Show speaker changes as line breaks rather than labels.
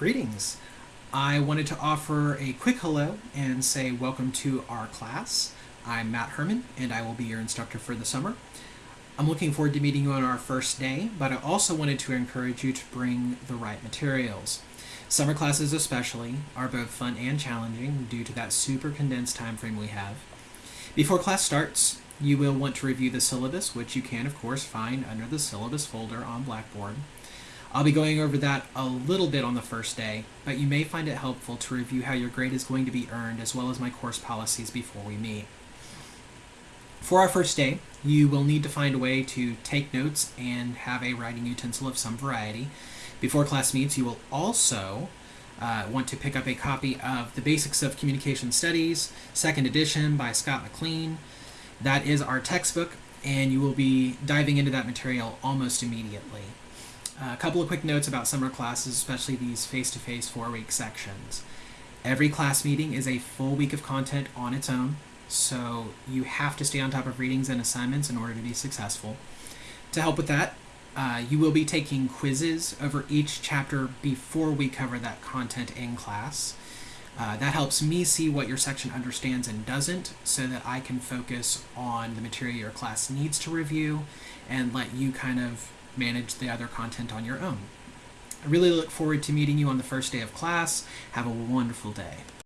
Greetings. I wanted to offer a quick hello and say welcome to our class. I'm Matt Herman and I will be your instructor for the summer. I'm looking forward to meeting you on our first day, but I also wanted to encourage you to bring the right materials. Summer classes especially are both fun and challenging due to that super condensed time frame we have. Before class starts, you will want to review the syllabus, which you can of course find under the syllabus folder on Blackboard. I'll be going over that a little bit on the first day, but you may find it helpful to review how your grade is going to be earned as well as my course policies before we meet. For our first day, you will need to find a way to take notes and have a writing utensil of some variety. Before class meets, you will also uh, want to pick up a copy of The Basics of Communication Studies, second edition by Scott McLean. That is our textbook, and you will be diving into that material almost immediately. A couple of quick notes about summer classes, especially these face-to-face four-week sections. Every class meeting is a full week of content on its own, so you have to stay on top of readings and assignments in order to be successful. To help with that, uh, you will be taking quizzes over each chapter before we cover that content in class. Uh, that helps me see what your section understands and doesn't so that I can focus on the material your class needs to review and let you kind of manage the other content on your own. I really look forward to meeting you on the first day of class. Have a wonderful day.